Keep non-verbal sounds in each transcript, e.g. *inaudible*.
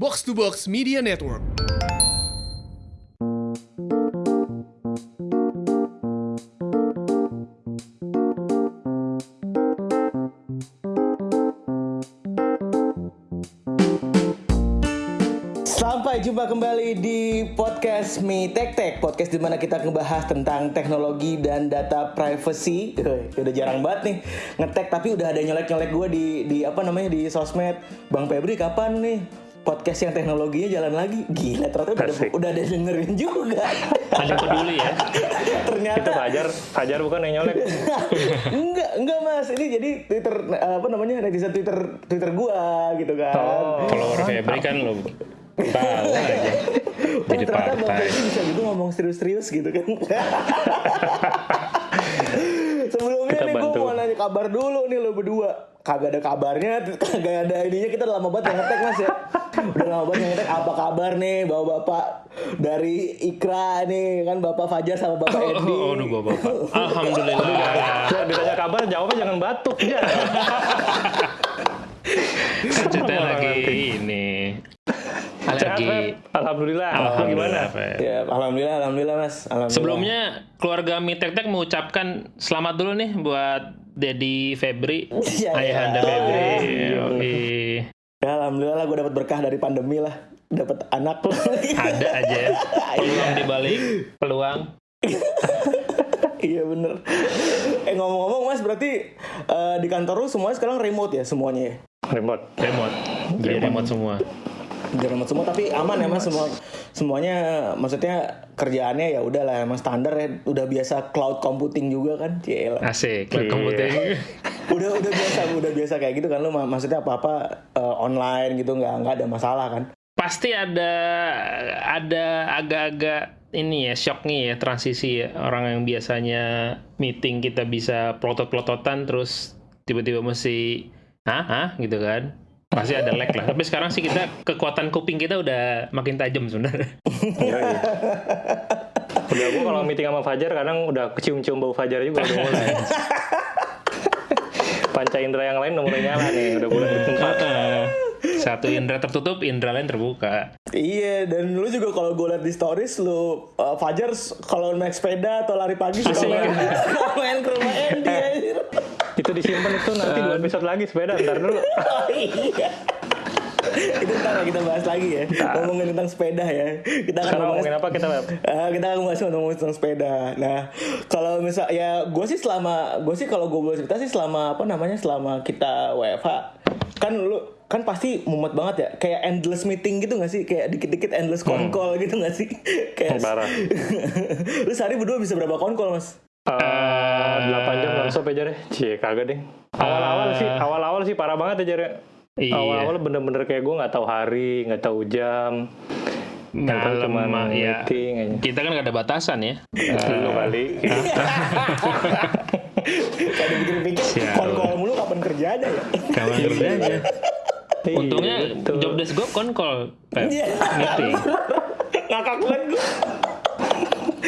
Box to Box Media Network. Sampai jumpa kembali di podcast Mi Tech Tech Podcast di mana kita ngebahas tentang teknologi dan data privacy. Udah jarang banget nih ngetek tapi udah ada nyolek-nyolek gue di, di apa namanya di sosmed. Bang Febri kapan nih podcast yang teknologinya jalan lagi Gila ternyata udah, Asik. udah ada yang dengerin juga Ada peduli ya. *laughs* Ternyata Itu Fajar, Fajar bukan yang nyolek. *laughs* enggak enggak mas ini jadi twitter apa namanya netizen twitter twitter gua gitu kan Oh. Follower Febri kan lo tahu aja. *laughs* Oh, Jadi ternyata Bang. Febri bisa juga ngomong serius-serius gitu kan. Sebelumnya Kita nih gue mau nanya kabar dulu nih lo berdua. Kagak ada kabarnya, kagak ada ininya kita udah lama banget yang ngetek mas ya. Udah lama banget yang ngetek. Apa kabar nih bapak-bapak dari Ikra nih kan bapak Fajar sama bapak Oh, Edi. oh, aduh bapak. Alhamdulillah. Biar ditanya kabar, jawabnya jangan batuk ya. Orang lagi ini. Feb? Alhamdulillah. Gimana? Alhamdulillah. Ya, alhamdulillah, alhamdulillah mas. Alhamdulillah. Sebelumnya keluarga Mitek Tek mengucapkan selamat dulu nih buat Dedi Febri, Iya, ayahanda iya. Febri. Iya. Ya, alhamdulillah gue dapat berkah dari pandemi lah. Dapat anak. Ada aja ya. *laughs* peluang dibalik peluang. *laughs* iya bener. Eh ngomong-ngomong mas berarti eh, di kantor lu semuanya sekarang remote ya semuanya ya? Remote. Remote. Jadi remote semua. Remote semua tapi aman ya mas. Semua semuanya maksudnya kerjaannya ya udah lah emang standar ya. Udah biasa cloud computing juga kan? Cielah. Asik. Iya. Computing. *laughs* udah udah biasa udah biasa kayak gitu kan. Lu ma- maksudnya apa apa online gitu nggak nggak ada masalah kan? Pasti ada ada agak-agak ini ya shock nih ya transisi ya. Orang yang biasanya meeting kita bisa plotot-plototan terus tiba-tiba mesti hah? Hah? gitu kan pasti ada lag lah tapi sekarang sih kita kekuatan kuping kita udah makin tajam sebenarnya Iya, iya. Udah gua kalau meeting sama Fajar kadang udah kecium-cium bau Fajar juga udah mulai. Panca indera yang lain udah mulai nyala nih, udah mulai bertempat. satu indera tertutup indera lain terbuka Iya, dan lu juga kalau gue liat di stories lu uh, Fajar kalau naik sepeda atau lari pagi suka main, *laughs* main ke rumah Andy. Itu disimpan itu nanti dua episode lagi sepeda ntar dulu. *laughs* Oh, iya. Itu ntar kita bahas lagi ya. Ngomongin tentang sepeda ya. Kita akan Sekarang bahas ngomongin apa kita? Ah, kita akan bahas ngomongin tentang sepeda. Nah, kalau misal ya gue sih selama gue sih kalau gue boleh cerita sih selama apa namanya selama kita WFH kan lu kan pasti mumet banget ya kayak endless meeting gitu gak sih kayak dikit-dikit endless phone call gitu gak sih *laughs* kayak Parah. *laughs* lu sehari berdua bisa berapa call mas Eh, 8 jam nonstop aja deh. Cie, kagak deh. Awal-awal sih, awal-awal sih parah banget aja deh. Iya. Awal-awal bener-bener kayak gue nggak tahu hari, nggak tahu jam. Mah, ya meeting aja. kita kan gak ada batasan ya Dulu kali. *laughs* kayak dipikir-pikir Sial. phone call mulu kapan kerjanya ya kawan kerjanya Iya, Untungnya betul. job desk gue konkol, Pep. Iya. Meeting. *laughs* ngakak banget gue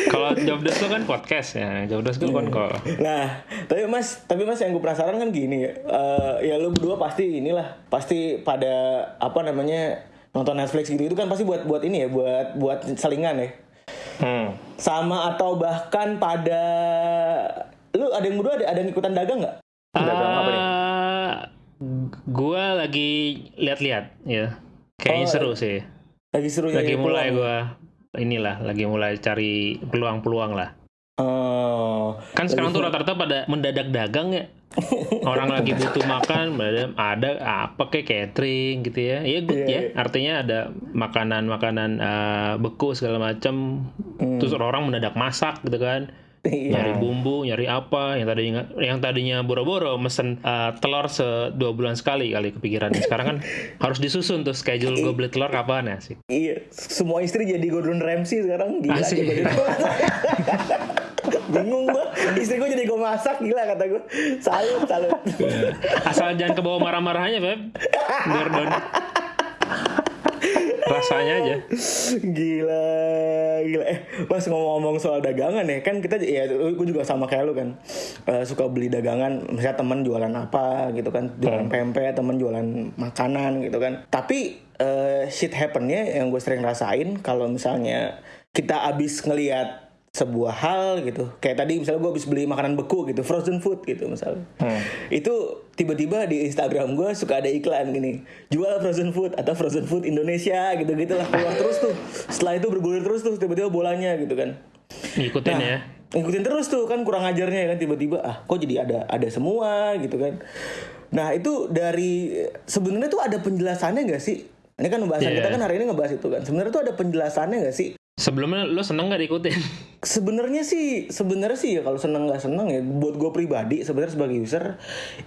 Kalau job desk gue kan podcast ya, job desk gue konkol. Nah, tapi mas, tapi mas yang gue penasaran kan gini ya, Eh, ya lu berdua pasti inilah, pasti pada apa namanya nonton Netflix gitu itu kan pasti buat buat ini ya, buat buat selingan ya, Hmm. sama atau bahkan pada lu ada yang berdua ada ada yang ikutan dagang nggak? Dagang apa nih? gue lagi lihat-lihat ya, kayaknya Oh, seru sih. Lagi seru Lagi nyari mulai peluang. Inilah, lagi mulai cari peluang-peluang lah. Oh, Kan sekarang tuh rata-rata pada mendadak dagang ya. Orang lagi *laughs* butuh makan, ada, ada apa kayak catering gitu ya. Iya good Iya, ya. iya. Artinya ada makanan-makanan eh, beku segala macam. Terus orang mendadak masak gitu kan. Iya. Nyari bumbu, nyari apa yang tadinya yang tadinya boro-boro mesen eh, telur se dua bulan sekali kali kepikiran. Sekarang kan *laughs* harus disusun tuh schedule gue beli telur kapan ya sih. Iya, semua istri jadi Gordon Ramsay sekarang gila Asik. *laughs* *laughs* Bingung gua, istri gua jadi gua masak gila kata gua. Salut, salut. Asal jangan kebawa marah-marahnya, Beb. Gordon. Rasanya aja. Gila, gila. Eh, pas ngomong-ngomong soal dagangan ya, kan kita ya gue juga sama kayak lu kan. Eh, suka beli dagangan, misalnya temen jualan apa gitu kan, jualan pempek, temen jualan makanan gitu kan. Tapi eh, shit happennya yang gue sering rasain kalau misalnya kita abis ngelihat sebuah hal gitu. Kayak tadi misalnya gue habis beli makanan beku gitu frozen food gitu misalnya. Itu tiba-tiba di Instagram gue suka ada iklan gini jual frozen food atau frozen food Indonesia gitu gitulah keluar terus tuh. Setelah itu bergulir terus tuh tiba-tiba bolanya gitu kan. Ngikutin Nah, ya. ngikutin terus tuh kan kurang ajarnya kan tiba-tiba ah kok jadi ada ada semua gitu kan. Nah itu dari sebenarnya tuh ada penjelasannya nggak sih? Ini kan pembahasan Iya. kita kan hari ini ngebahas itu kan. Sebenarnya tuh ada penjelasannya nggak sih Sebelumnya lo seneng gak diikutin? sebenarnya sih sebenarnya sih ya kalau seneng nggak seneng ya buat gue pribadi sebenarnya sebagai user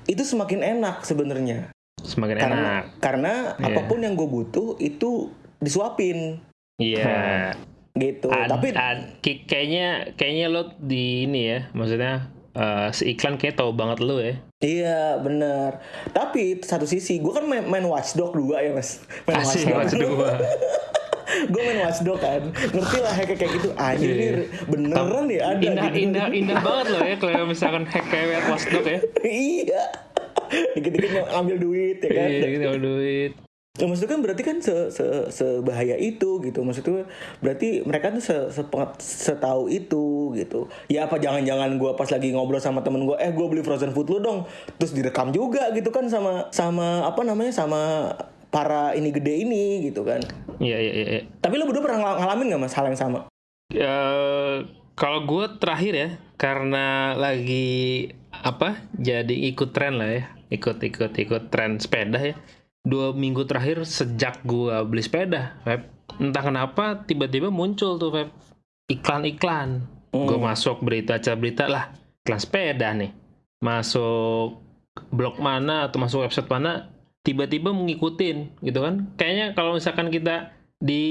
itu semakin enak sebenarnya Semakin karena enak. karena Iya. apa pun yang gue butuh itu disuapin Iya. *laughs* gitu Ad- tapi ad- kayaknya kayaknya lo di ini ya, maksudnya eh, si iklan kayak tahu banget lo ya. Iya bener Tapi satu sisi Gue kan main, main Watchdog 2 ya mas Main Asik macam dua. *laughs* Gue main Watchdog kan Ngerti lah hack kayak gitu Iya, ini iya. beneran ya ada Indah, gitu. indah, indah banget loh ya kalau misalkan hack kayak Watchdog ya. Iya Dikit-dikit ngambil duit ya kan Iya, gitu duit. Ya, maksudnya kan berarti kan se, se, sebahaya itu gitu maksudnya berarti mereka tuh se, sepengat- setahu itu gitu ya apa jangan-jangan gue pas lagi ngobrol sama temen gue eh gue beli frozen food lu dong terus direkam juga gitu kan sama sama apa namanya sama para ini gede ini gitu kan Iya, iya, iya. iya. tapi lu berdua pernah ngal- ngalamin gak mas hal yang sama Eh, kalau gue terakhir ya, karena lagi apa? Jadi ikut tren lah ya, ikut ikut ikut tren sepeda ya. Dua minggu terakhir sejak gue beli sepeda, Feb, entah kenapa tiba-tiba muncul tuh Feb iklan-iklan. Gue masuk berita acara berita lah, iklan sepeda nih. Masuk blog mana atau masuk website mana, tiba-tiba mengikutin gitu kan. Kayaknya kalau misalkan kita di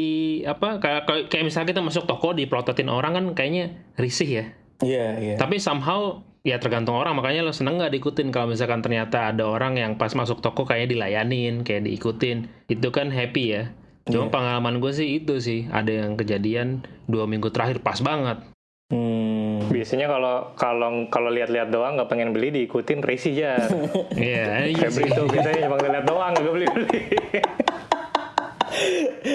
apa kayak kayak- misalnya kita masuk toko dipelototin orang kan kayaknya risih ya. iya iya Tapi somehow ya tergantung orang makanya lo seneng nggak diikutin kalau misalkan ternyata ada orang yang pas masuk toko kayaknya dilayanin kayak diikutin itu kan happy ya. Cuma pengalaman gue sih itu sih ada yang kejadian dua minggu terakhir pas banget. Hmm. Biasanya kalau kalau kalau lihat-lihat doang nggak pengen beli diikutin risih ya. *laughs* Iya, iya. Febri itu biasanya cuma lihat doang nggak beli-beli. *laughs*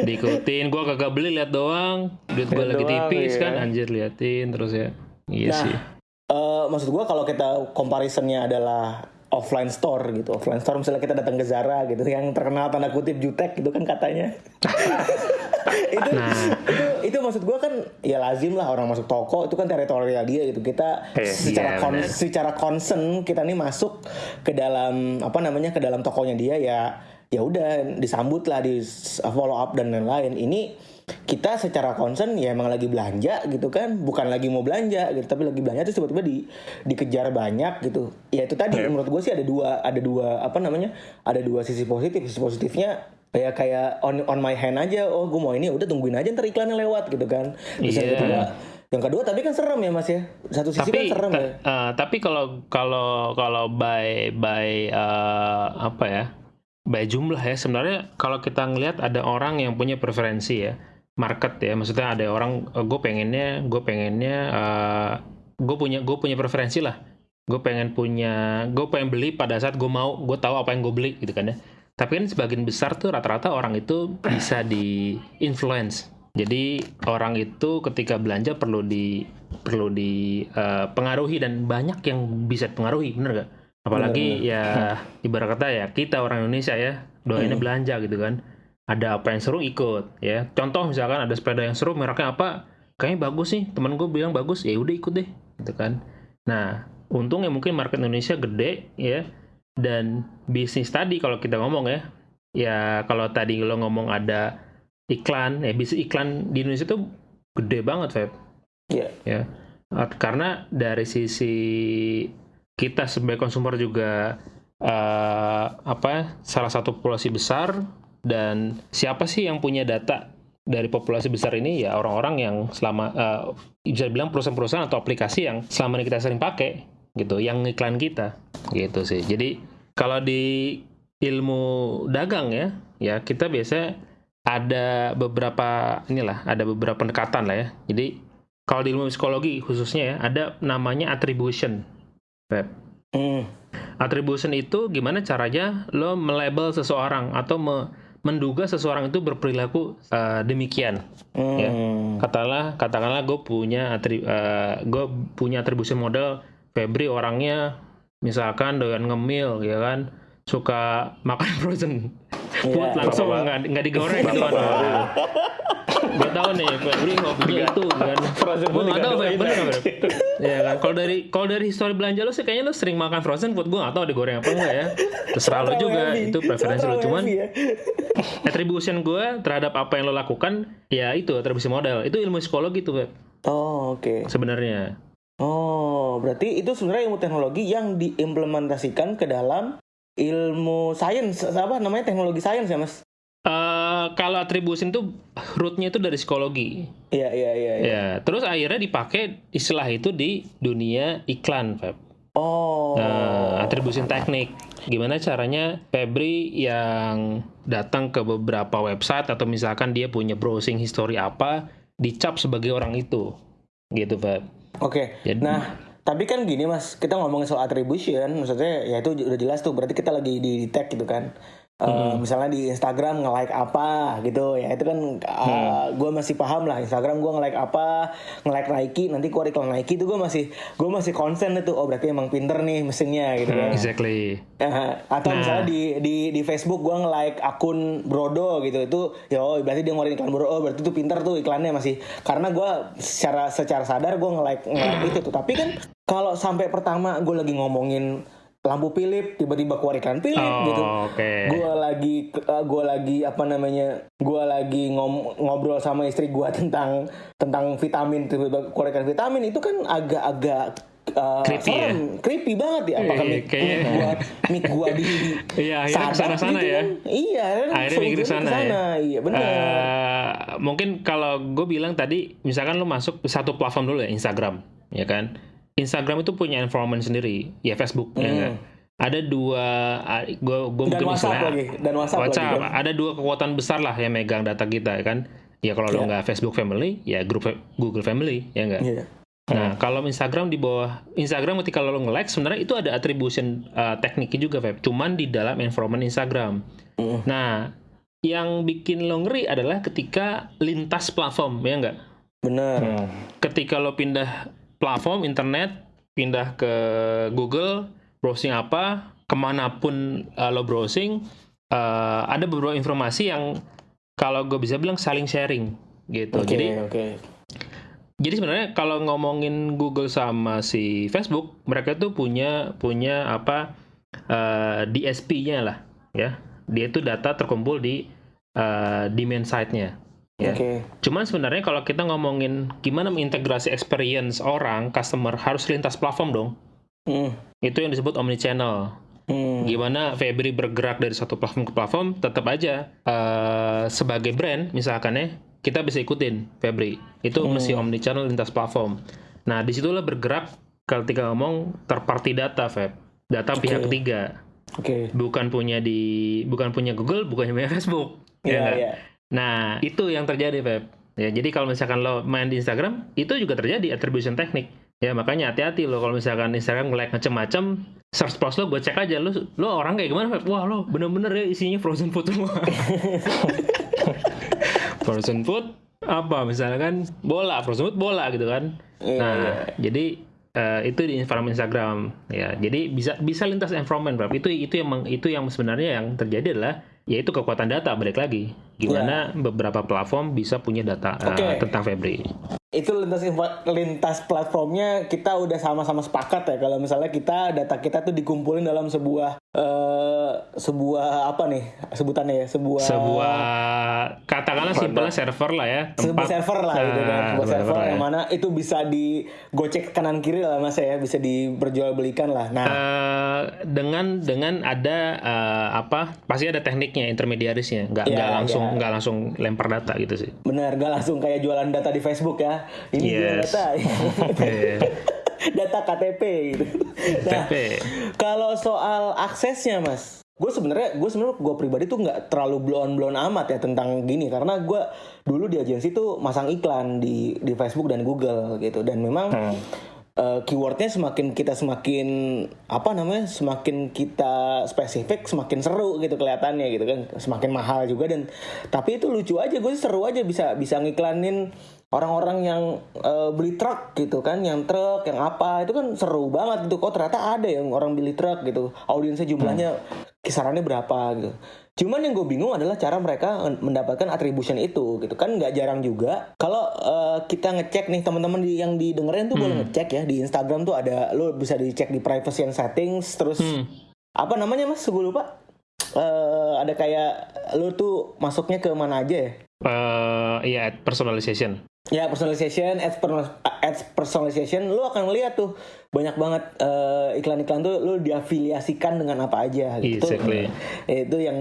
diikutin gue kagak beli lihat doang duit Lihat lagi doang, tipis iya. kan anjir liatin terus ya iya Nah, sih eh, maksud gua kalau kita comparisonnya adalah offline store gitu offline store misalnya kita datang ke Zara gitu yang terkenal tanda kutip jutek gitu kan katanya *laughs* itu, Nah. itu itu maksud gua kan ya lazim lah orang masuk toko itu kan teritorial dia gitu. Kita Iya, secara iya, kon- benar. secara concern kita nih masuk ke dalam apa namanya ke dalam tokonya dia ya ya udah disambut lah di follow up dan lain-lain. Ini kita secara concern ya emang lagi belanja gitu kan. Bukan lagi mau belanja gitu tapi lagi belanja terus tiba-tiba di dikejar banyak gitu. Ya itu tadi Yep. menurut gue sih ada dua ada dua apa namanya ada dua sisi positif. Sisi positifnya kayak kayak on on my hand aja. Oh gue mau ini udah tungguin aja ntar iklannya lewat gitu kan. Terus yang Iya. kedua yang kedua tapi kan serem ya mas ya. Satu sisi tapi kan serem ya. eh, tapi kalau kalau kalau by by eh, apa ya by jumlah ya sebenarnya kalau kita ngelihat ada orang yang punya preferensi ya market ya. Maksudnya ada orang gue pengennya gue pengennya gue punya gue punya preferensi lah. Gue pengen punya gue pengen beli pada saat gue mau gue tahu apa yang gue beli gitu kan ya tapi kan sebagian besar tuh rata-rata orang itu bisa di influence. Jadi orang itu ketika belanja perlu di perlu dipengaruhi dan banyak yang bisa pengaruhi bener gak apalagi ya *laughs* ibarat kata ya kita orang Indonesia ya doainnya belanja gitu kan. Ada apa yang seru ikut ya. Contoh misalkan ada sepeda yang seru mereknya apa? Kayaknya bagus sih teman gue bilang bagus ya udah ikut deh gitu kan. Nah untungnya mungkin market Indonesia gede ya dan bisnis tadi kalau kita ngomong ya ya kalau tadi lo ngomong ada iklan ya bisnis iklan di Indonesia tuh gede banget Feb. Iya. ya. Karena dari sisi kita sebagai konsumer juga uh, apa salah satu populasi besar dan siapa sih yang punya data dari populasi besar ini? Ya orang-orang yang selama uh, bisa bilang perusahaan-perusahaan atau aplikasi yang selama ini kita sering pakai gitu yang iklan kita gitu sih. Jadi kalau di ilmu dagang ya ya kita biasa ada beberapa inilah, ada beberapa pendekatan lah ya. Jadi kalau di ilmu psikologi khususnya ya, ada namanya attribution. Hmm. Attribution itu gimana caranya lo melabel seseorang atau me- menduga seseorang itu berperilaku eh, demikian. Ya. Hmm. Katakanlah, katakanlah gue punya atri, gue punya atribusi model Febri orangnya misalkan doyan ngemil ya kan? Suka makan *laughs* frozen. Food Iya. *laughs* langsung nggak nggak digoreng gitu kan gue tahu nih Febri hobinya itu kan? Frozen food nggak tahu bener nggak ya kan? Kalau dari kalau dari histori belanja lo sih kayaknya lo sering makan frozen food gue nggak tahu digoreng apa enggak ya. Terserah lo juga itu preferensi lo cuman ya. attribution gue terhadap apa yang lo lakukan ya itu atribusi model itu ilmu psikologi tuh Feb, Oh, oke. sebenarnya. Oh, berarti itu sebenarnya ilmu teknologi yang diimplementasikan ke dalam ilmu sains apa namanya teknologi sains ya, Mas? Eh, kalau attribution itu rootnya itu dari psikologi. Iya, iya, iya. iya. Ya, terus akhirnya dipakai istilah itu di dunia iklan, Feb. Oh. Nah, attribution teknik. Gimana caranya Febri yang datang ke beberapa website atau misalkan dia punya browsing history apa dicap sebagai orang itu. Gitu, Feb. Oke. Jadi- Nah, tapi kan gini Mas, kita ngomongin soal attribution, maksudnya ya itu udah jelas tuh, berarti kita lagi di tag gitu kan. Eh, Misalnya di Instagram nge-like apa gitu ya itu kan gue masih paham lah Instagram gue nge-like apa nge-like Nike nanti keluar iklan Nike itu gue masih gue masih konsen itu oh berarti emang pinter nih mesinnya gitu kan. Exactly. Eh, atau Nah. misalnya di di di Facebook gue nge-like akun Brodo gitu itu ya oh berarti dia ngeluarin iklan Brodo oh berarti itu pinter tuh iklannya masih. Karena gue secara secara sadar gue nge-like nge-like itu tuh. Tapi kan kalau sampai pertama gue lagi ngomongin lampu Philip tiba-tiba keluar iklan Philip Oh, gitu oke. gue lagi gue lagi apa namanya gue lagi ngom- ngobrol sama istri gue *laughs* tentang tentang vitamin tiba-tiba keluar iklan vitamin itu kan agak-agak uh, Creepy ya? serem, creepy banget ya apakah Iya, mic, mic gua mic gua di *laughs* Iya, akhirnya ke sana-sana gitu ya. kan. iya Akhirnya mikir ke sana ke sana. ya. iya benar Eh, mungkin kalau gue bilang tadi, misalkan lu masuk satu platform dulu ya, Instagram, ya kan? Instagram itu punya environment sendiri, ya Facebook, ya Hmm. kan? Ada dua, gue gue mungkin WhatsApp lagi, dan WhatsApp lagi kan. ada dua kekuatan besar lah yang megang data kita, ya kan? Ya kalau lo Iya. nggak Facebook Family, ya grup Google Family, ya nggak? Iya. Nah, kalau Instagram di bawah Instagram ketika lo nge-like sebenarnya itu ada attribution uh, tekniknya juga, Feb. Cuman di dalam environment Instagram. Mm. Nah, yang bikin lo ngeri adalah ketika lintas platform, ya nggak? benar Hmm. Ketika lo pindah platform internet, pindah ke Google, browsing apa, ke mana pun uh, lo browsing, uh, ada beberapa informasi yang kalau gue bisa bilang saling sharing, gitu. oke Jadi oke jadi sebenarnya kalau ngomongin Google sama si Facebook, mereka tuh punya punya apa eh, DSP-nya lah, ya. Dia itu data terkumpul di di main site-nya. Ya. oke Cuman sebenarnya kalau kita ngomongin gimana mengintegrasi experience orang, customer harus lintas platform dong. Hmm. Itu yang disebut omnichannel. Hmm. Gimana Febri bergerak dari satu platform ke platform, tetap aja eh, sebagai brand misalkan ya, kita bisa ikutin Febri. Itu mesti omnichannel lintas platform. Nah, di situlah bergerak ketika ngomong third party data, Feb. Data pihak ketiga. oke Bukan punya di bukan punya Google, bukan punya *laughs* Facebook. Ya iya nggak? iya Nah, itu yang terjadi, Feb. Ya, jadi kalau misalkan lo main di Instagram, itu juga terjadi attribution teknik. Ya, makanya hati-hati lo kalau misalkan Instagram nge-like macem-macem, search post lo gue cek aja lo lo orang kayak gimana, Feb? Wah, lo bener-bener ya isinya frozen food semua. *laughs* frozen food apa misalkan bola, frozen food bola gitu kan. Iya, nah, iya. jadi eh, itu di environment Instagram ya. Jadi bisa bisa lintas environment. Itu itu yang itu yang sebenarnya yang terjadi adalah yaitu kekuatan data balik lagi. Gimana beberapa platform bisa punya data eh, Oke. tentang Febri. itu lintas lintas platformnya kita udah sama-sama sepakat ya kalau misalnya kita data kita tuh dikumpulin dalam sebuah eh sebuah apa nih sebutannya ya sebuah Sebuah katakanlah simpelnya server lah ya, sebuah server lah gitu kan Nah, sebuah server lah ya. yang mana itu bisa digocek kanan kiri lah mas ya bisa diperjualbelikan lah nah Eh, dengan dengan ada eh, apa pasti ada tekniknya intermediarisnya nggak Iya, nggak langsung. Nggak langsung lempar data gitu sih. Benar gak langsung kayak jualan data di Facebook ya. Ini Yes. data. *laughs* Data KTP gitu. Nah KTP. kalau soal aksesnya mas gue sebenarnya gue sebenarnya gue pribadi tuh nggak terlalu blown blown amat ya tentang gini karena gue dulu di agensi tuh masang iklan di di Facebook dan Google gitu. Dan memang eh, keywordnya semakin kita semakin apa namanya semakin kita spesifik semakin seru gitu kelihatannya gitu kan. Semakin mahal juga dan tapi itu lucu aja gue sih seru aja bisa bisa ngiklanin orang-orang yang eh, beli truk gitu kan yang truk yang apa itu kan seru banget gitu. Kok ternyata ada yang orang beli truk gitu. Audiensnya jumlahnya kisarannya berapa gitu cuman yang gue bingung adalah cara mereka mendapatkan attribution itu gitu kan? Nggak jarang juga. Kalau eh, kita ngecek nih teman-teman di- yang didengerin tuh boleh ngecek ya. Di Instagram tuh ada lo bisa dicek di privacy and settings terus apa namanya mas? Gue lupa. Eh, ada kayak lo tuh masuknya ke mana aja ya? Eh, iya, personalization. Ya personalization, ads, per- ads personalization, lu akan lihat tuh banyak banget eh, iklan-iklan tuh lu diafiliasikan dengan apa aja gitu. Exactly. Itu yang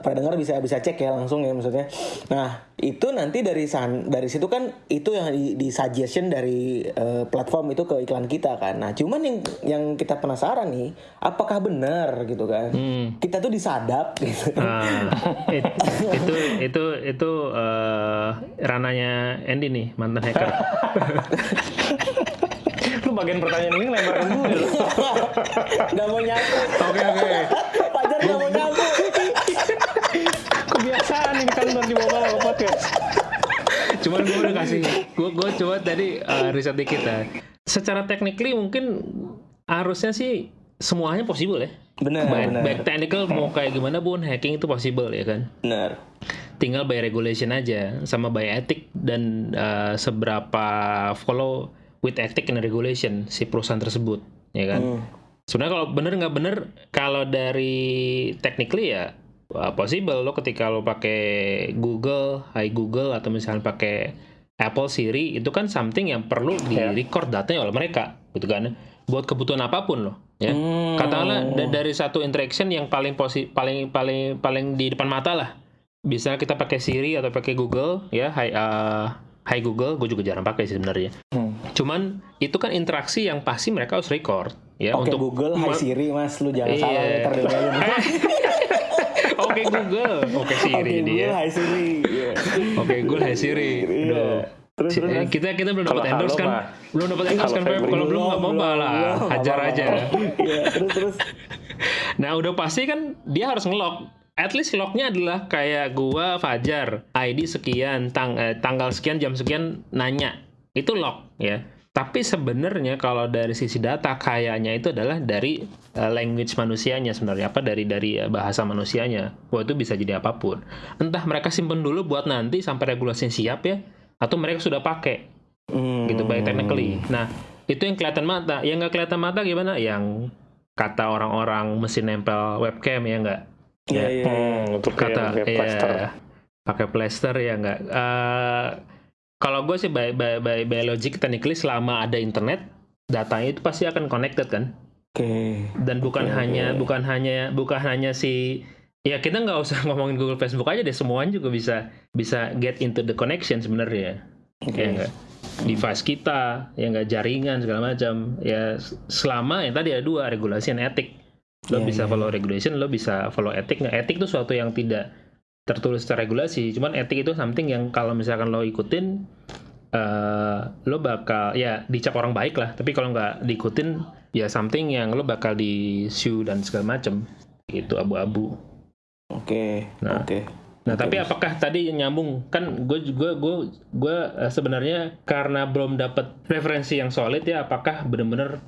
para dengar bisa bisa cek ya langsung ya maksudnya. Nah itu nanti dari san, dari situ kan itu yang di, di suggestion dari eh, platform itu ke iklan kita kan. Nah cuman yang yang kita penasaran nih, apakah benar gitu kan? Kita tuh disadap *laughs* gitu. Ah, it- itu itu itu eh, rananya Andy nih mantan hacker. *laughs* Bagian pertanyaan ini lebarin gue loh. *laughs* Gak mau nyambung. Oke oke. Pajar gak mau nyambung. Kebiasaan ini kan di bawah ke podcast. Cuman gue udah kasih, gue gue coba tadi eh, riset dikit ya. Secara technically mungkin harusnya sih semuanya possible ya. Benar, baik, benar. baik technical mau kayak gimana pun hacking itu possible ya kan. Benar. Tinggal by regulation aja sama by ethic dan eh, seberapa follow with ethic and regulation si perusahaan tersebut ya kan. Hmm. Sebenarnya kalau bener nggak bener kalau dari technically ya possible lo ketika lo pakai Google, Hi Google atau misalnya pakai Apple Siri itu kan something yang perlu di record datanya oleh mereka gitu kan buat kebutuhan apa pun loh ya Hmm. katakanlah da- dari satu interaction yang paling posi paling paling paling di depan mata lah bisa kita pakai Siri atau pakai Google ya Hi uh, Hi Google gue juga jarang pakai sih sebenarnya Hmm. Cuman itu kan interaksi yang pasti mereka harus record ya Oke untuk Google, Hai Siri mas, lu jangan Iya. salah ya, ntar diomelin. *laughs* Oke Google, oke Siri Oke dia. Google, Hai Siri. Iya. Oke Google, hai Siri. Iya. Aduh. Terus, Si- terus. eh, kita kita belum dapat endorse kan? mah. Belum dapat endorse kan. Kalau belum nggak apa-apa lah, belum, hajar aja. Iya, terus terus. Nah udah pasti kan dia harus ngelok. At least lognya adalah kayak gua Fajar, ID sekian, tang eh, tanggal sekian, jam sekian nanya. Itu log ya. Tapi sebenarnya kalau dari sisi data kayaknya itu adalah dari eh, language manusianya sebenarnya apa dari dari eh, bahasa manusianya. Wah itu bisa jadi apa pun. Entah mereka simpen dulu buat nanti sampai regulasinya siap ya, atau mereka sudah pakai Hmm. gitu by technically. Nah itu yang kelihatan mata. Yang nggak kelihatan mata gimana? Yang kata orang-orang mesin nempel webcam ya nggak? Iya, iya. Hmm, untuk Kata ya pakai plaster ya nggak? Eh, kalau gue sih by, by, by, by logic technically selama ada internet datanya itu pasti akan connected kan? Oke. Dan bukan hanya bukan hanya bukan hanya si ya kita nggak usah *laughs* ngomongin Google Facebook aja deh semuanya juga bisa bisa get into the connection sebenarnya. Ya enggak device kita ya enggak jaringan segala macam. Ya selama yang tadi ada dua regulasi dan etik. Lo Iya, bisa iya. follow regulation lo bisa follow etik. Nggak etik itu suatu yang tidak tertulis secara regulasi cuman etik itu something yang kalau misalkan lo ikutin eh lo bakal ya dicap orang baik lah tapi kalau nggak diikutin ya something yang lo bakal di sue dan segala macam itu abu-abu Oke. Nah. Oke. Nah, tapi apakah tadi nyambung? Kan gue juga gue gue eh, sebenarnya karena belum dapat referensi yang solid ya, apakah benar-benar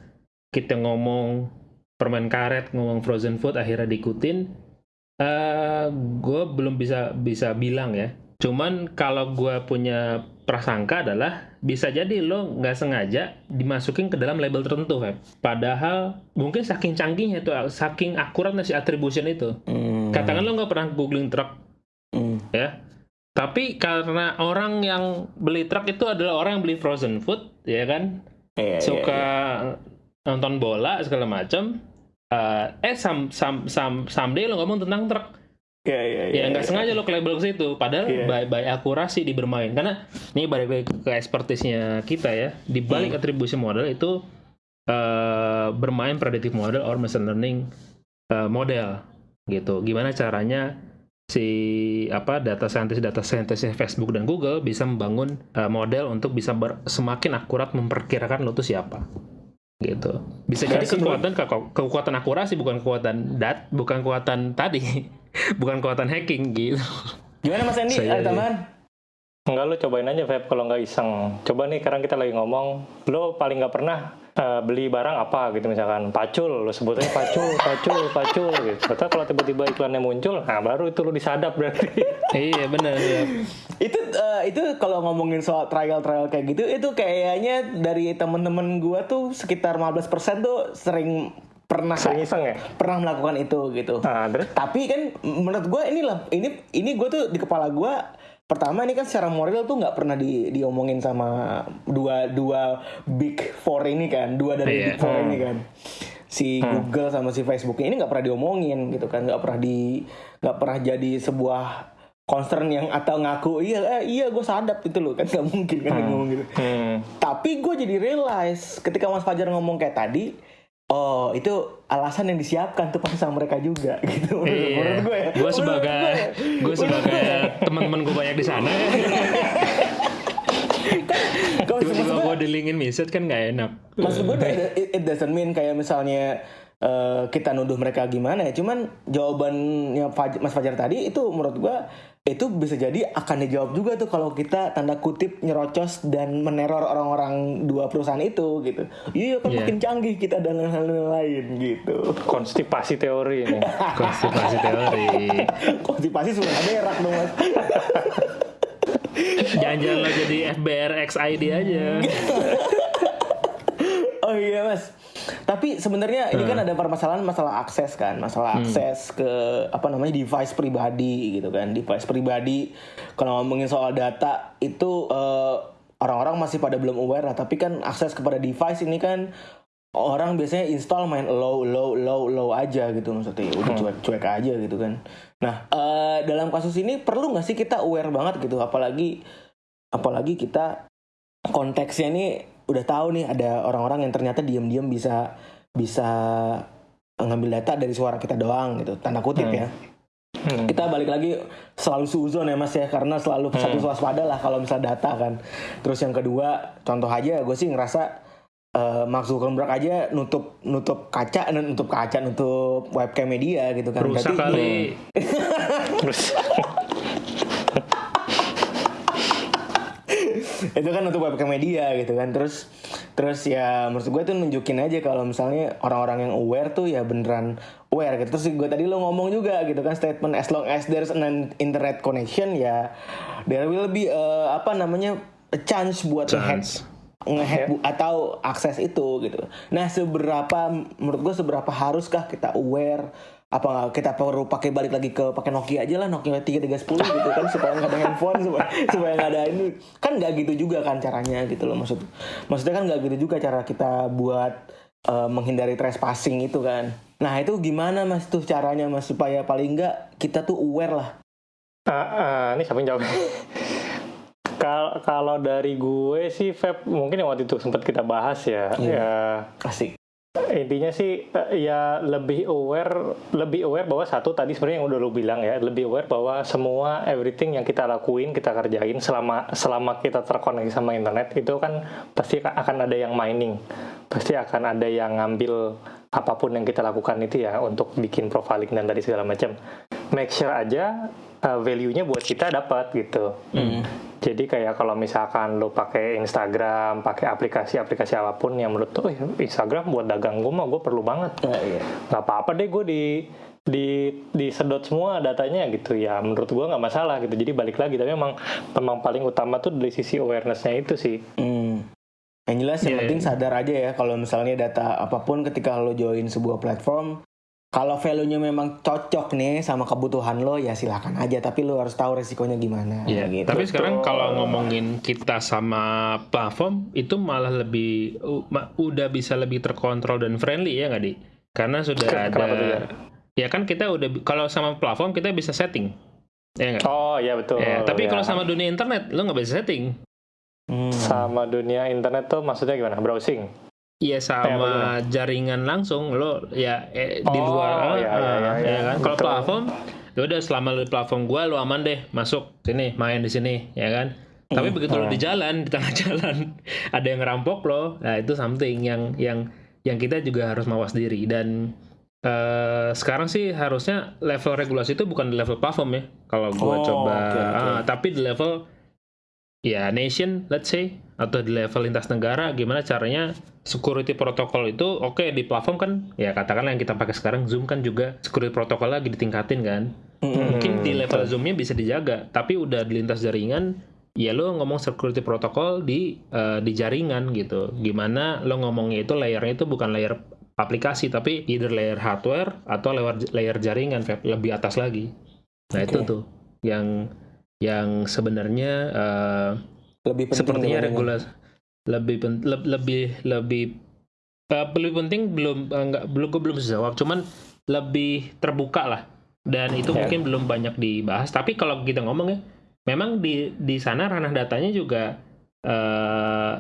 kita ngomong permen karet, ngomong frozen food akhirnya diikutin? Eh, gue belum bisa bisa bilang ya. Cuman kalau gue punya prasangka adalah bisa jadi lo nggak sengaja dimasukin ke dalam label tertentu, Feb. Padahal mungkin saking canggihnya itu, saking akuratnya si attribution itu. Hmm. Katakan lo nggak pernah googling truk Hmm. ya. Tapi karena orang yang beli truk itu adalah orang yang beli frozen food, ya kan, Iya, iya, suka iya. nonton bola segala macam. Eh eh sam sam sam someday lo ngomong tentang truk, iya, iya, ya nggak iya. sengaja lo ke label ke situ. Padahal Iya. by, by akurasi di bermain. Karena ini balik lagi ke expertise-nya kita ya. Di balik Hmm. atribusi model itu eh bermain predictive model or machine learning eh, model. gitu. Gimana caranya si apa data scientist data scientistnya Facebook dan Google bisa membangun uh, model untuk bisa ber, semakin akurat memperkirakan lo tuh siapa gitu bisa jadi kekuatan ke- kekuatan akurasi bukan kekuatan dat bukan kekuatan tadi *laughs* bukan kekuatan hacking gitu Gimana Mas Andi? Ada tambahan? Enggak lu cobain aja Feb kalau nggak iseng. Coba nih sekarang kita lagi ngomong, lu paling nggak pernah eh, beli barang apa gitu misalkan pacul, lu sebutnya pacul, pacul, pacul gitu. Ternyata kalau tiba-tiba iklannya muncul, nah baru itu lu disadap berarti. *laughs* iya benar ya. itu eh, itu kalau ngomongin soal trial trial kayak gitu itu kayaknya dari temen-temen gua tuh sekitar 15% tuh sering pernah Sering iseng ya? pernah melakukan itu gitu. Nah, terus Tapi kan menurut gua inilah ini ini gua tuh di kepala gua pertama ini kan secara moral tuh nggak pernah di, diomongin sama dua dua big four ini kan dua dari Iya. big four ini kan. Si Google sama si Facebook ini nggak pernah diomongin gitu kan nggak pernah di nggak pernah jadi sebuah concern yang atau ngaku iya eh, iya gue sadap itu loh kan nggak mungkin kan dia ngomong gitu. Hmm, tapi gue jadi realize ketika Mas Fajar ngomong kayak tadi, oh itu alasan yang disiapkan tuh pasti sama mereka juga *laughs* gitu. Menurut, Iya. menurut gue ya. Gue sebagai gue sebagai teman-teman gue banyak di sana. *laughs* Kalau Tiba-tiba gue, dilingin miset kan nggak enak. maksud gue it, *laughs* it doesn't mean kayak misalnya eh, kita nuduh mereka gimana ya. Cuman jawabannya Faj- Mas Fajar tadi itu menurut gue itu bisa jadi akan dijawab juga tuh kalau kita tanda kutip nyerocos dan meneror orang-orang dua perusahaan itu gitu. Iya kan Iya. makin canggih kita dan hal-hal lain gitu. konstipasi teori ini. *laughs* Konstipasi teori. Konstipasi sudah ada ya rak dong mas. Jangan-jangan lo jadi FBR XID aja. *laughs* Oh iya mas. Tapi sebenarnya ini kan Hmm. ada permasalahan masalah akses kan, masalah akses ke apa namanya device pribadi gitu kan, device pribadi. Kalau ngomongin soal data itu eh, orang-orang masih pada belum aware lah. Tapi kan akses kepada device ini kan orang biasanya install main low low low low aja gitu maksudnya Ya udah cuek cuek aja gitu kan. Nah eh, dalam kasus ini perlu nggak sih kita aware banget gitu, apalagi apalagi kita konteksnya ini udah tahu nih ada orang-orang yang ternyata diam-diam bisa bisa ngambil data dari suara kita doang gitu. Tanda kutip ya. Hmm. kita balik lagi selalu suzon ya mas ya. Karena selalu satu waspada lah kalau misal data kan. Terus yang kedua contoh aja gue sih ngerasa eh Mark Zuckerberg aja nutup nutup kaca eh, nutup kaca nutup webcam media gitu kan. Rusak Berarti- kali. *laughs* itu kan untuk webcam media gitu kan. Terus terus ya menurut gue tuh nunjukin aja kalau misalnya orang-orang yang aware tuh ya beneran aware gitu. Terus gue tadi lo ngomong juga gitu kan statement as long as there's an internet connection ya there will be uh, apa namanya a chance buat Chance. ngehack bu- atau akses itu gitu. Nah seberapa menurut gue seberapa haruskah kita aware apa kita perlu pakai balik lagi ke pakai Nokia aja lah Nokia 3310 gitu kan supaya nggak ada handphone supaya *laughs* supaya nggak ada ini kan nggak gitu juga kan caranya gitu loh maksud maksudnya kan nggak gitu juga cara kita buat eh, menghindari trespassing itu kan nah itu gimana mas tuh caranya mas supaya paling nggak kita tuh aware lah Ah, ah, ini siapa yang jawab? Kal- Kalau dari gue sih, Feb, mungkin yang waktu itu sempat kita bahas ya. Iya. Ya, asik intinya sih eh, ya lebih aware, lebih aware bahwa satu tadi sebenarnya yang udah lu bilang ya, lebih aware bahwa semua everything yang kita lakuin, kita kerjain selama selama kita terkoneksi sama internet itu kan pasti akan ada yang mining, pasti akan ada yang ngambil apa pun yang kita lakukan itu ya untuk bikin profiling dan tadi segala macam. Make sure aja uh, value-nya buat kita dapat gitu. Jadi kayak kalau misalkan lo pakai Instagram, pakai aplikasi-aplikasi apa pun yang menurut tuh Instagram buat dagang gue mah gue perlu banget. Nah, iya. Nggak apa-apa deh gue di di disedot semua datanya gitu ya menurut gue nggak masalah gitu jadi balik lagi tapi memang memang paling utama tuh dari sisi awarenessnya itu sih Hmm. Yang jelas yang Iya, penting iya. sadar aja ya kalau misalnya data apa pun ketika lo join sebuah platform kalau value-nya memang cocok nih sama kebutuhan lo ya silakan aja tapi lo harus tahu resikonya gimana Iya. gitu. Tapi sekarang kalau ngomongin kita sama platform itu malah lebih udah bisa lebih terkontrol dan friendly ya nggak di? Karena sudah ada. kenapa tuh, ya? Ya kan kita udah kalau sama platform kita bisa setting. Ya nggak? oh ya betul Ya, tapi ya. kalau sama dunia internet lo nggak bisa setting. Hmm. sama dunia internet tuh maksudnya gimana browsing Iya sama jaringan langsung. Lo ya eh, di Oh, luar iya, ah, iya, iya, ya iya. kan? Kalau platform ya udah selama lo di platform gua lo aman deh. Masuk sini main di sini ya kan? Tapi begitu lo di jalan di tengah *laughs* jalan ada yang ngerampok lo nah itu something yang yang yang kita juga harus mawas diri. Dan eh, sekarang sih harusnya level regulasi itu bukan di level platform ya kalau gua Oh, coba. oke, oke. ah, tapi di level ya nation let's say atau di level lintas negara gimana caranya security protokol itu oke di platform kan ya katakanlah yang kita pakai sekarang Zoom kan juga security protokol lagi ditingkatin kan. Mungkin di level Zoomnya bisa dijaga tapi udah di lintas jaringan ya lo ngomong security protokol di eh, di jaringan gitu. Gimana lo ngomongnya itu layernya itu bukan layer aplikasi tapi either layer hardware atau layer layer jaringan lebih atas lagi. Nah itu Oke. tuh yang yang sebenarnya eh, Lebih penting sepertinya regulasi lebih pen- le- lebih lebih eh, lebih penting belum nggak belum gue belum jawab cuman lebih terbuka lah. Dan itu Ya. mungkin belum banyak dibahas. Tapi kalau kita ngomong ya memang di di sana ranah datanya juga eh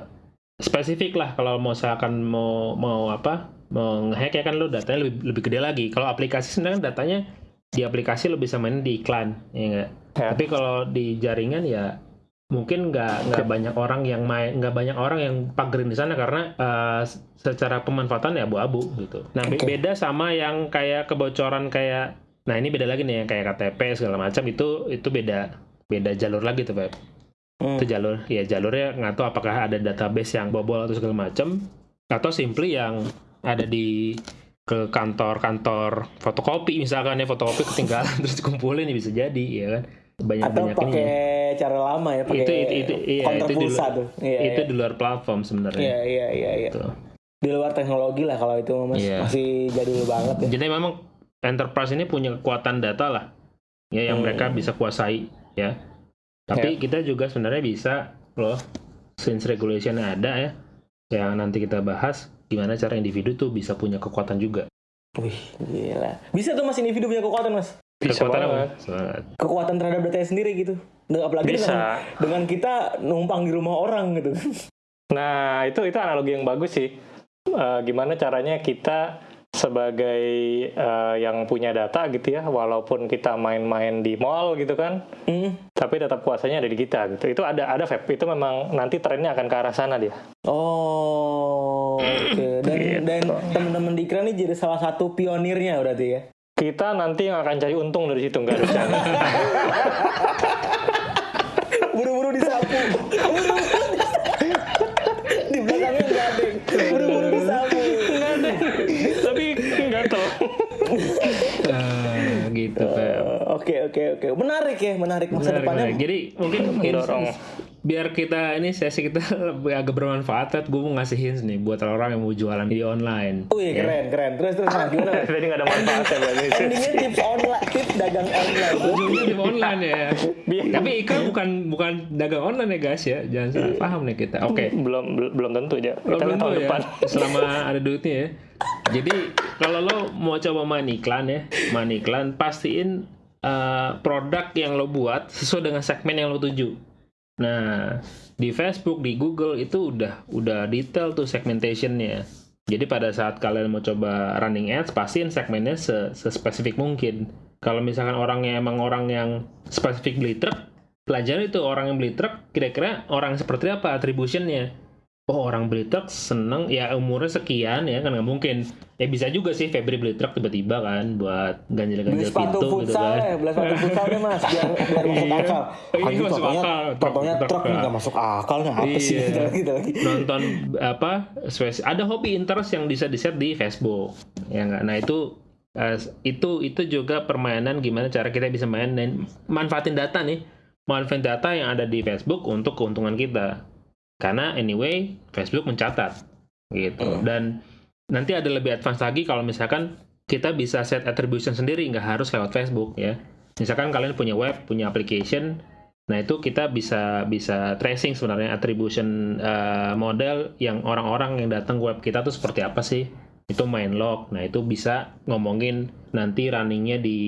spesifik lah. Kalau mau misalkan mau mau apa mau ngehack ya kan lo datanya lebih lebih gede lagi. Kalau aplikasi sebenarnya datanya di aplikasi lo bisa main di iklan ya nggak? Ya. tapi kalau di jaringan ya mungkin nggak nggak banyak orang yang main nggak banyak orang yang pagerin di sana karena eh, secara pemanfaatan ya abu-abu gitu. Nah Oke. beda sama yang kayak kebocoran kayak nah ini beda lagi nih yang kayak KTP segala macam itu itu beda beda jalur lagi tuh Pep. Hmm. Itu jalur ya jalurnya nggak tahu apakah ada database yang bobol atau segala macam atau simply yang ada di ke kantor-kantor fotokopi misalkan ya fotokopi ketinggalan *laughs* terus dikumpulin ya bisa jadi ya kan banyak atau banyak pakai cara lama ya pakai itu itu itu iya, counter itu di pulsa luar, tuh iya itu iya. di luar platform sebenarnya iya iya iya iya. Gitu. di luar teknologi lah kalau itu mas Iya. masih jadul banget ya jadi memang enterprise ini punya kekuatan data lah ya yang Hmm. mereka bisa kuasai ya tapi kita juga sebenarnya bisa loh since regulation ada ya yang nanti kita bahas gimana cara individu tuh bisa punya kekuatan juga wih gila bisa tuh mas individu punya kekuatan mas Bisa kekuatan apa? Kekuatan terhadap datanya sendiri gitu apalagi Bisa. dengan dengan kita numpang di rumah orang gitu Nah, itu itu analogi yang bagus sih. Eh, gimana caranya kita sebagai eh, yang punya data gitu ya, walaupun kita main-main di mall gitu kan, Hmm. tapi tetap kuasanya ada di kita gitu. Itu ada ada vape itu memang nanti trennya akan ke arah sana dia. oh oke dan Gitu. dan teman-teman di Ikran ini jadi salah satu pionirnya berarti ya Kita nanti yang akan cari untung dari situ enggak ada *laughs* di belakangnya nggak ada buru-buru disapu tapi enggak tahu. Ah, gitu Pep. Oke oke oke menarik ya menarik masa Menarik, depannya menarik. Jadi mungkin Mendorong. hints- biar kita ini sesi kita *laughs* lebih agak bermanfaat, gue mau ngasih hints nih buat orang yang mau jualan di online. Wih keren keren terus terus gimana mas *laughs* Tadi enggak ada manfaatnya berarti. endingnya tips online tips dagang online Ujungnya di online ya. Tapi Ika bukan bukan dagang online ya guys ya, jangan salah paham nih kita. Oke. Belum belum belum tentu aja. Lo Kita belum tahun tahu ya, depan. selama ada duitnya ya. Jadi kalau lo mau coba main iklan ya, main iklan pastiin eh, produk yang lo buat sesuai dengan segmen yang lo tuju. Nah, di Facebook, di Google itu udah udah detail tuh segmentationnya. Jadi pada saat kalian mau coba running ads, pastiin segmennya se- sespesifik mungkin. Kalau misalkan orangnya emang orang yang spesifik beli truk, pelajari itu orang yang beli truk, kira-kira orang seperti apa attributionnya oh orang beli truk seneng. Ya umurnya sekian ya kan nggak mungkin. Ya bisa juga sih Febri beli truk tiba-tiba kan buat sepatu pintu gitu futsal kan. ya beli sepatu futsal deh mas biar biar *laughs* masuk Iya. akal. Ini Anjing, masuk akal. Contohnya truk- truk nih nggak masuk akal nih apa sih? Iya. gitu lagi. *laughs* Gitu lagi nonton apa ada hobi interest yang bisa di set di Facebook ya nggak? Nah itu eh, itu itu juga permainan gimana cara kita bisa main dan manfaatin data nih. Manfaatin data yang ada di Facebook untuk keuntungan kita karena anyway Facebook mencatat gitu. Dan nanti ada lebih advance lagi kalau misalkan kita bisa set attribution sendiri nggak harus lewat Facebook ya. Misalkan kalian punya web punya application nah itu kita bisa bisa tracing sebenarnya attribution eh, model yang orang-orang yang datang ke web kita tuh seperti apa sih. Itu main log nah itu bisa ngomongin nanti runningnya di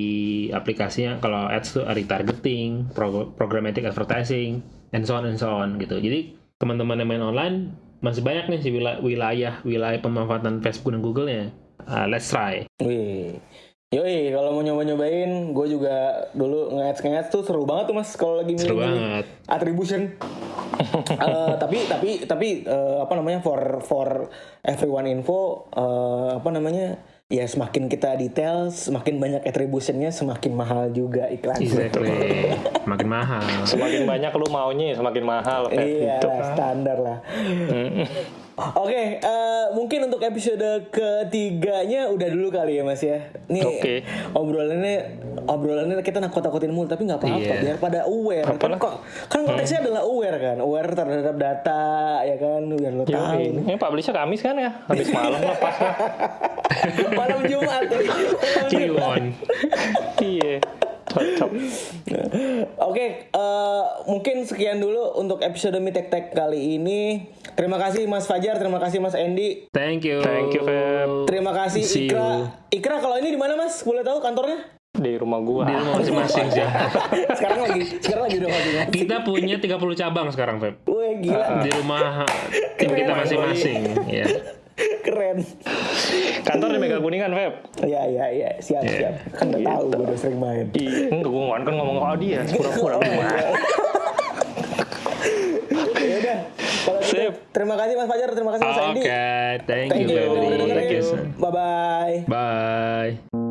aplikasinya. Kalau ads tuh retargeting pro- programmatic advertising and so on and so on gitu. Jadi teman-teman yang main online masih banyak nih sih wilayah wilayah, pemanfaatan Facebook dan Google-nya. Ah, let's try. Wih. Yoi, kalau mau nyoba-nyobain, gue juga dulu nge-ads tuh seru banget tuh mas kalau lagi Seru banget. attribution. *laughs* Eh, tapi tapi tapi eh, apa namanya for for everyone info eh, apa namanya ya semakin kita detail semakin banyak attributionnya semakin mahal juga iklan. Exactly. *laughs* Makin mahal. Semakin banyak lu maunya ya semakin mahal Iya gitu. standar lah. Oke, eh, mungkin untuk episode ketiganya udah dulu kali ya mas ya. Nih Oke. obrolannya obrolannya kita nakut-nakutin mulu tapi nggak apa-apa Iya. biar pada aware. Kan, kok, kan konteksnya adalah aware kan, aware terhadap data ya kan biar lo tahu. Ini publishnya Kamis kan ya? Habis malam lepas lah. *laughs* Malam Jumat. *laughs* Ciwon. *laughs* Cocok. Oke, eh, mungkin sekian dulu untuk episode Mi Tek Tek kali ini. Terima kasih Mas Fajar, terima kasih Mas Endi, Thank you. Thank you, Feb. terima kasih See Ikra. you. Ikra kalau ini di mana Mas? Boleh tahu kantornya? Di rumah gua. Di rumah masing-masing sih. *laughs* sekarang lagi sekarang lagi udah masing-masing. Kita punya 30 cabang sekarang, Feb. Wih gila, Di rumah tim kita masing-masing. Ya. Keren. Kantor di Mega Kuningan, Feb. Ya ya ya, siap siap. Kan udah tahu gue udah sering main. Iya. Enggak, gua kan ngomong ke dia. Pura-pura Oh, gua. iya. Ya udah. Kalau gitu, Sip. terima kasih Mas Fajar, terima kasih Mas Oke, Endi. thank Thank you, you. Thank you. Bye bye. Bye.